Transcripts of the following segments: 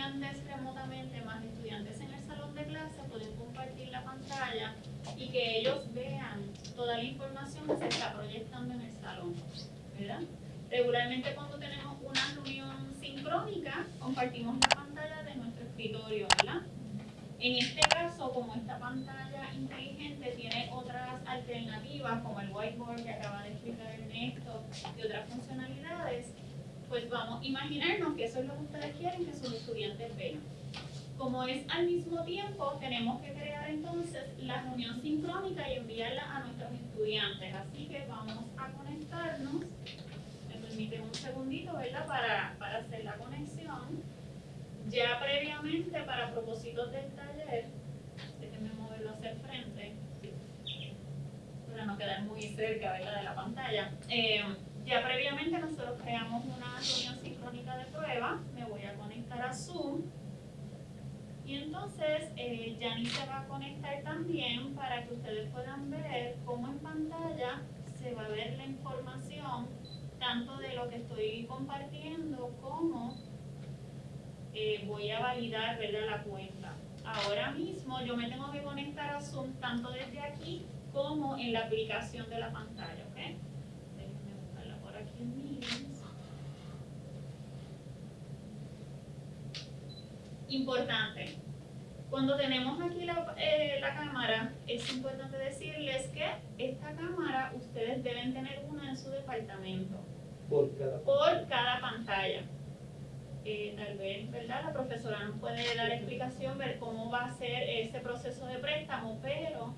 estudiantes remotamente más estudiantes en el salón de clase, pueden compartir la pantalla y que ellos vean toda la información que se está proyectando en el salón. ¿verdad? Regularmente cuando tenemos una reunión sincrónica, compartimos la pantalla de nuestro escritorio, ¿verdad? En este caso, como esta pantalla inteligente tiene otras alternativas, como el whiteboard que acaba de explicar Ernesto, y otras funcionalidades, pues vamos a imaginarnos que eso es lo que ustedes quieren que sus estudiantes vean. Como es al mismo tiempo, tenemos que crear entonces la reunión sincrónica y enviarla a nuestros estudiantes. Así que vamos a conectarnos. Me permiten un segundito, ¿verdad? Para, para hacer la conexión. Ya previamente, para propósitos del taller, déjenme moverlo hacia el frente, para no quedar muy cerca ¿verdad? de la pantalla. Eh, ya previamente nosotros creamos una reunión sincrónica de prueba. Me voy a conectar a Zoom. Y entonces eh, se va a conectar también para que ustedes puedan ver cómo en pantalla se va a ver la información tanto de lo que estoy compartiendo como eh, voy a validar ¿verdad? la cuenta. Ahora mismo yo me tengo que conectar a Zoom tanto desde aquí como en la aplicación de la pantalla. ¿ok? Importante. Cuando tenemos aquí la, eh, la, cámara, es importante decirles que esta cámara ustedes deben tener una en su departamento. Por cada, por cada pantalla. Eh, tal vez, ¿verdad? La profesora nos puede dar explicación, ver cómo va a ser ese proceso de préstamo, pero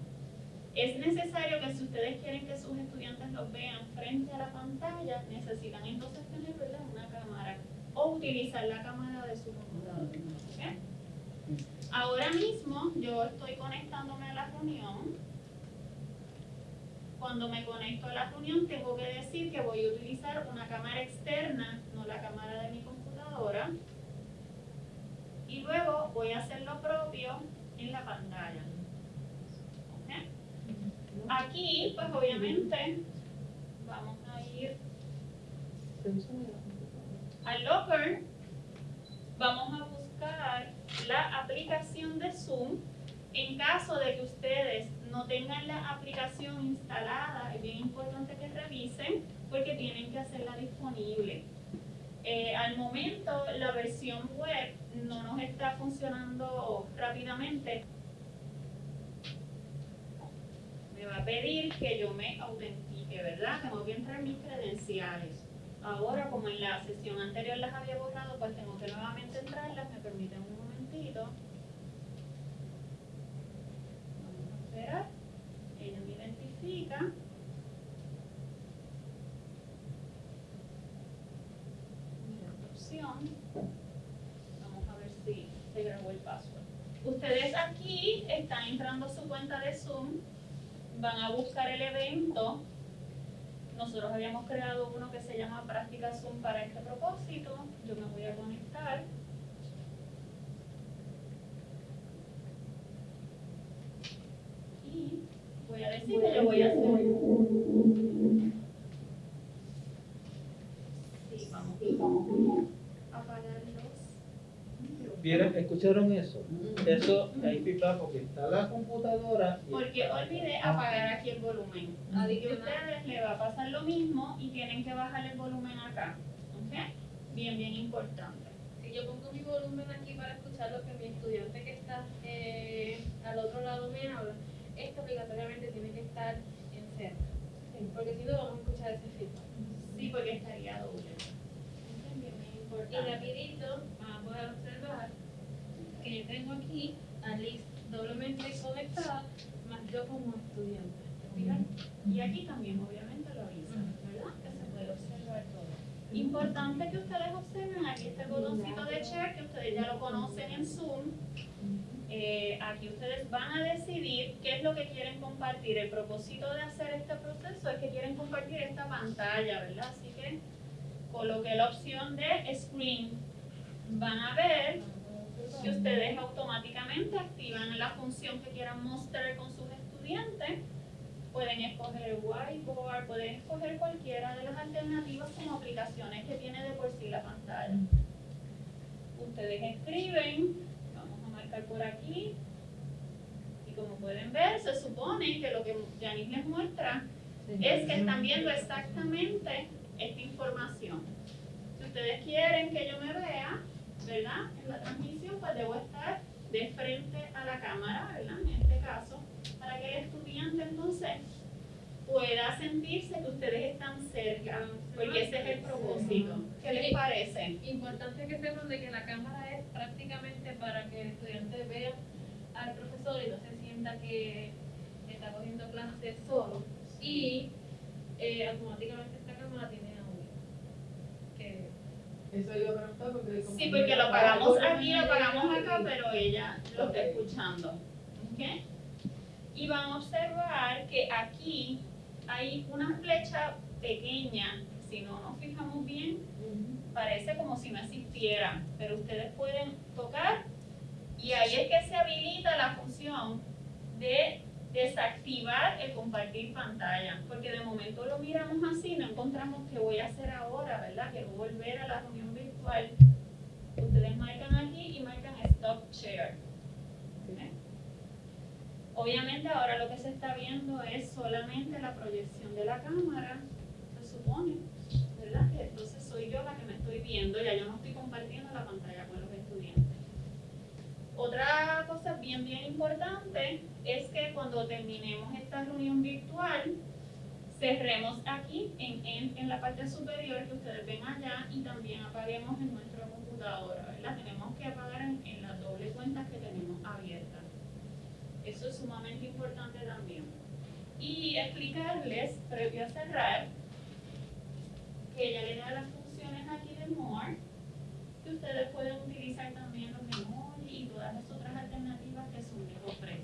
es necesario que si ustedes quieren que sus estudiantes los vean frente a la pantalla, necesitan entonces tener ¿verdad? una cámara o utilizar la cámara de su computador. Ahora mismo yo estoy conectándome a la reunión. Cuando me conecto a la reunión tengo que decir que voy a utilizar una cámara externa, no la cámara de mi computadora. Y luego voy a hacer lo propio en la pantalla. Aquí, pues obviamente, vamos a ir al locker. Vamos a buscar la aplicación de Zoom. En caso de que ustedes no tengan la aplicación instalada, es bien importante que revisen porque tienen que hacerla disponible. Eh, al momento la versión web no nos está funcionando rápidamente. me va a pedir que yo me autentique, ¿verdad? Tengo que entrar mis credenciales. Ahora, como en la sesión anterior las había borrado, pues tengo que nuevamente entrarlas. Me permiten un momentito. Vamos a esperar. Ella me identifica. Mira opción. Vamos a ver si se grabó el password. Ustedes aquí entrando su cuenta de Zoom van a buscar el evento. Nosotros habíamos creado uno que se llama Práctica Zoom para este propósito. Yo me voy a conectar. Y voy a decir que yo voy a hacer... Sí, vamos a apagar ¿Vieron? ¿Escucharon eso? Eso ahí pipa porque está la computadora. Porque olvidé apagar aquí el volumen. Así que a ustedes les va a pasar lo mismo y tienen que bajar el volumen acá. ¿Ok? Bien, bien importante. Si yo pongo mi volumen aquí para escuchar lo que mi estudiante que está eh, al otro lado me habla, esto obligatoriamente tiene que estar en cero. Porque si no vamos a escuchar ese feedback. Sí, porque estaría doble. Bien, bien importante. Y rapidito, vamos a observar que yo tengo aquí a Liz doblemente conectada, más yo como estudiante. Y aquí también obviamente lo avisan, ¿verdad? Que se puede observar todo. Importante que ustedes observen, aquí este botoncito de share, que ustedes ya lo conocen en Zoom. Eh, aquí ustedes van a decidir qué es lo que quieren compartir. El propósito de hacer este proceso es que quieren compartir esta pantalla, ¿verdad? Así que coloqué la opción de screen. Van a ver que ustedes automáticamente activan la función que quieran mostrar con sus estudiantes. Pueden escoger whiteboard, pueden escoger cualquiera de las alternativas como aplicaciones que tiene de por sí la pantalla. ustedes escriben, vamos a marcar por aquí, y como pueden ver, se supone que lo que Janice les muestra es que están viendo exactamente esta información. Si ustedes quieren que yo me vea, ¿verdad? En la transmisión, pues debo estar de frente a la cámara, ¿verdad? En este caso, para que el estudiante entonces pueda sentirse que ustedes están cerca, porque ese es el propósito. ¿Qué les parece? Importante que sepan de que la cámara es prácticamente para que el estudiante vea al profesor y no se sienta que está cogiendo clases solo. Y eh, automáticamente esta cámara tiene audio. Que Eso iba a porque... como Sí, que porque lo pagamos aquí, lo pagamos acá, pero ella lo está escuchando. ¿Ok? Y van a observar que aquí hay una flecha pequeña. Si no nos fijamos bien, parece como si no existiera, pero ustedes pueden tocar y ahí es que se habilita la función de desactivar el compartir pantalla, porque de momento lo miramos así, no encontramos qué voy a hacer ahora, ¿verdad? Quiero volver a la reunión virtual. Ustedes marcan aquí y marcan Stop Share. ¿ok? Obviamente ahora lo que se está viendo es solamente la proyección de la cámara, se supone, ¿verdad? Entonces soy yo la que me estoy viendo, ya yo no estoy compartiendo la pantalla con los. Otra cosa bien, bien importante es que cuando terminemos esta reunión virtual, cerremos aquí en, en, en la parte superior que ustedes ven allá y también apaguemos en nuestra computadora, ¿verdad? Tenemos que apagar en, en las dobles cuentas que tenemos abiertas. Eso es sumamente importante también. Y explicarles, previo a cerrar, que ella le da las funciones aquí de More, que ustedes pueden utilizar también los todas las otras alternativas que les ofrece.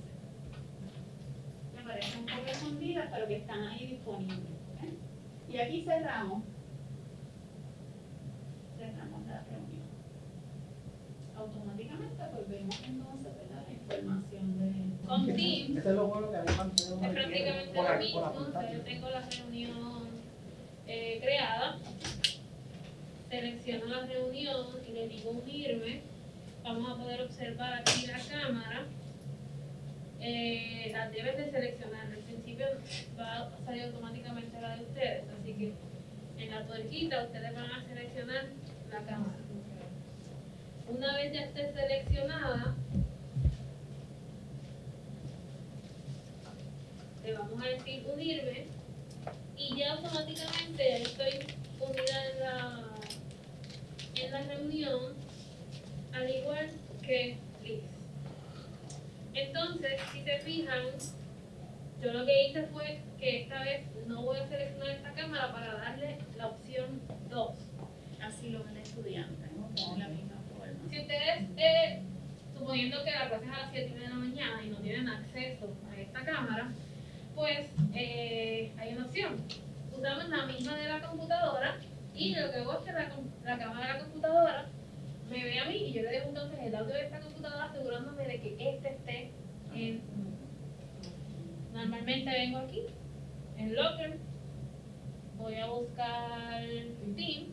Me parecen un poco escondidas, pero que están ahí disponibles. ¿ok? Y aquí cerramos. Cerramos la reunión. Automáticamente pues vemos entonces ¿verdad? la información de... con Teams Eso es lo bueno que es prácticamente lo mismo. pantalla. yo tengo la reunión eh, creada, selecciono la reunión y le digo unirme. Vamos a poder observar aquí la cámara. Eh, la deben de seleccionar. Al principio va a salir automáticamente la de ustedes, así que en la tuerquita ustedes van a seleccionar la cámara. Una vez ya esté seleccionada, le vamos a decir unirme y ya automáticamente estoy unida en la, en la reunión, al igual que Liz. Entonces, si se fijan, yo lo que hice fue que esta vez no voy a seleccionar esta cámara para darle la opción 2. Así lo ven el estudiante, ¿no? de la misma forma. Si ustedes, eh, suponiendo que la clase es a las 7 de la mañana y no tienen acceso a esta cámara, pues eh, hay una opción. Usamos la misma de la computadora y lo que hago es que la, la cámara de la computadora me ve a mí y yo le dejo entonces el audio de esta computadora asegurándome de que este esté en... Normalmente vengo aquí, en Locker, voy a buscar Team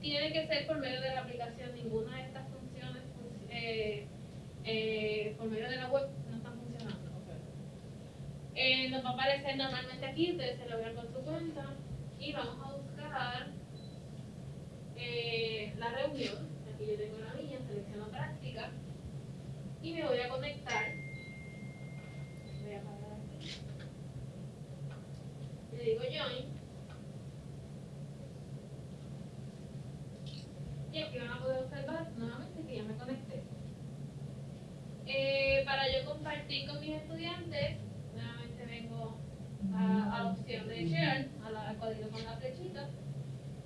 tiene que ser por medio de la aplicación. Ninguna de estas funciones func- eh, eh, por medio de la web no están funcionando. Eh, nos va a aparecer normalmente aquí, ustedes se lo vean con su cuenta y vamos a buscar la reunión. Aquí yo tengo la mía, selecciono práctica y me voy a conectar. Voy a apagar aquí. Le digo join. Y aquí van a poder observar nuevamente que ya me conecté. Eh, para yo compartir con mis estudiantes, nuevamente vengo a, a la opción de share, a al cuadrito con la flechita,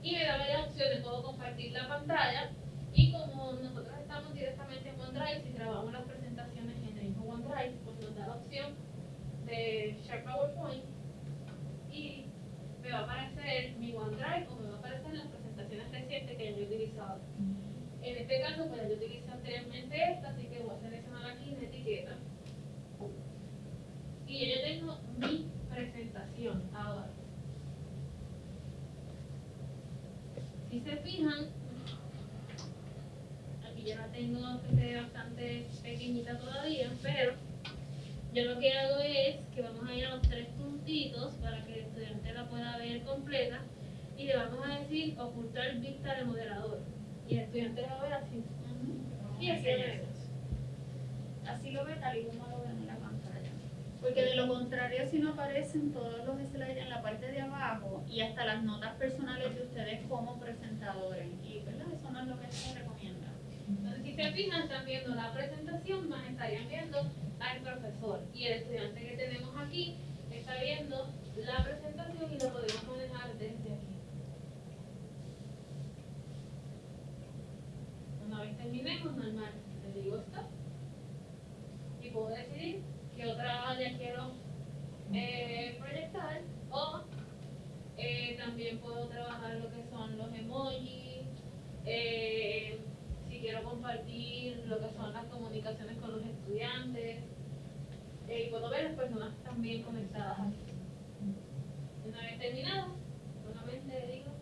y me da varias opciones. Puedo compartir la pantalla nosotros estamos directamente en OneDrive, si grabamos las presentaciones en el mismo OneDrive, pues nos da la opción de share PowerPoint y me va a aparecer mi OneDrive o me va a aparecer las presentaciones recientes que yo he utilizado. En este caso, pues yo utilicé anteriormente esta, así que voy a seleccionar aquí en etiqueta. Y ya yo tengo mi presentación ahora. Si se fijan, aquí ya la tengo que se ve bastante pequeñita todavía, pero yo lo que es que vamos a ir a los tres puntitos para que el estudiante la pueda ver completa y le vamos a decir ocultar vista de moderador. Y el estudiante la va a ver así. Y así lo. Así lo ve tal y como lo ve en la pantalla. Porque de lo contrario, si no aparecen todos los slides en la parte de abajo y hasta las notas personales de ustedes como presentadores. Y ¿verdad? eso no es lo que se recomienda. Entonces, si se fijan, están viendo la presentación, más estarían viendo profesor. Y el estudiante que tenemos aquí está viendo la presentación y lo podemos manejar desde aquí. Una vez terminemos, normal, le digo stop. Y puedo decidir qué otra área quiero eh, proyectar o eh, también puedo trabajar lo que son los emojis, eh, si quiero compartir lo que son las comunicaciones con los estudiantes eh, y puedo ver las personas también conectadas aquí. Una vez terminado, nuevamente digo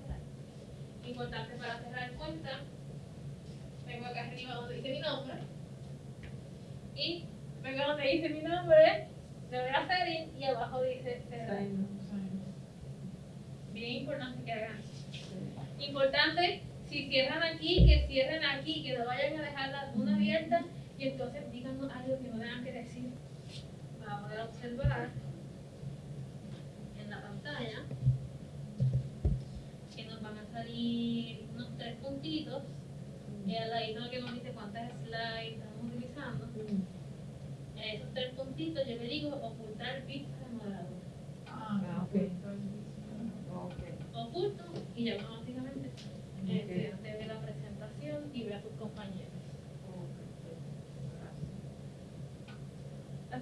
cerrar. Importante para cerrar cuenta, vengo acá arriba donde dice mi nombre y vengo donde dice mi nombre, le doy a serie y abajo dice cerrar. Bien importante que hagan. Importante, si cierran aquí, que cierren aquí, que no vayan a dejar la luna abierta y entonces díganos algo que no tengan que decir para poder observar en la pantalla que nos van a salir unos tres puntitos y al ladito que nos dice cuántas slides estamos utilizando. Esos tres puntitos yo le digo ocultar vista de moderador. Ah, ok. Oculto y ya automáticamente el estudiante ve la presentación y ve a sus compañeros.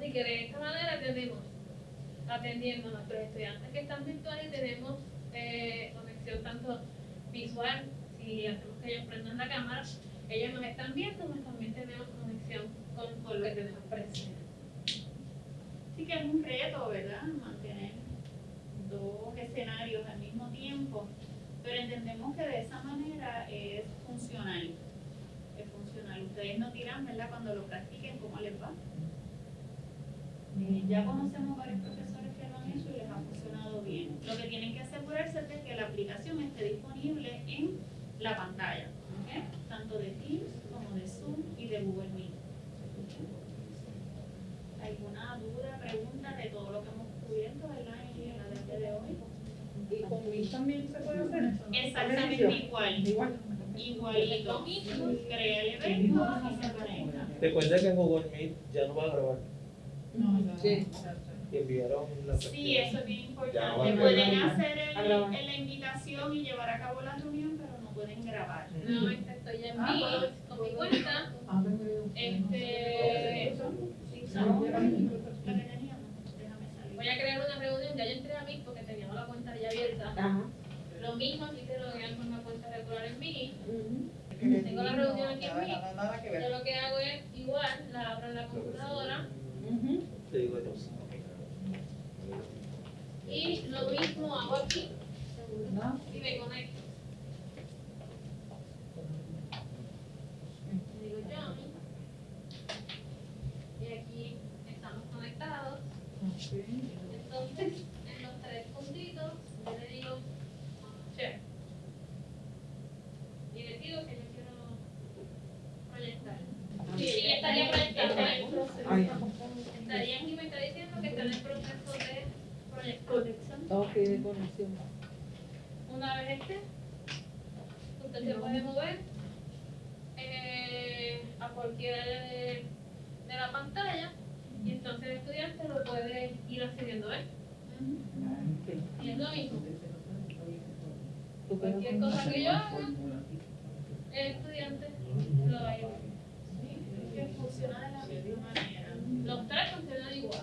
Así que de esta manera tenemos atendiendo a nuestros estudiantes que están virtuales, tenemos eh, conexión tanto visual, si hacemos que ellos prendan la cámara, ellos nos están viendo, pues también tenemos conexión con, lo que tenemos presente. Sí que es un reto, ¿verdad? Mantener dos escenarios al mismo tiempo, pero entendemos que de esa manera es funcional. Es funcional. Ustedes no tiran, ¿verdad? Cuando lo practiquen, ¿cómo les va? Eh, ya conocemos varios profesores que lo han hecho y les ha funcionado bien. Lo que tienen que asegurarse es de que la aplicación esté disponible en la pantalla, tanto de Teams como de Zoom y de Google Meet. ¿Alguna duda, pregunta de todo lo que hemos cubierto ¿verdad? en la día de hoy? ¿Y con Wii también se puede hacer eso? Exactamente igual, Igual. igualito. Crea el evento y se conecta. Recuerda que en Google Meet ya no va a grabar. No, no. Sí. Enviaron la Sí, eso es bien importante. Pueden grabar. hacer el, el- la invitación y llevar a cabo la reunión, pero no pueden grabar. Nuevamente estoy en Ah, con mi cuenta. Este, voy a crear una reunión, ya yo entré a Meet porque teníamos la cuenta ya abierta. Ajá. Lo mismo si se loguean con una cuenta regular en. Ujú. Tengo la reunión aquí en No, que Yo lo que hago es igual, la abro en la computadora. Te digo yo. y lo mismo hago aquí ¿No? y me conecto. Le digo Johnny. Y aquí estamos conectados. Entonces, en los tres puntitos, yo le digo share. Y le digo que yo quiero proyectar. Sí, ella estaría proyectando. Ay. Estaría aquí me está diciendo que está en el proceso de proyectar. Una vez esté, usted se puede mover eh, a cualquier área de, de la pantalla y entonces el estudiante lo puede ir accediendo a él. Y es lo mismo. Cualquier cosa que yo haga, el estudiante lo va a ir viendo. Sí, que funciona de la misma manera. Los tres funcionan igual.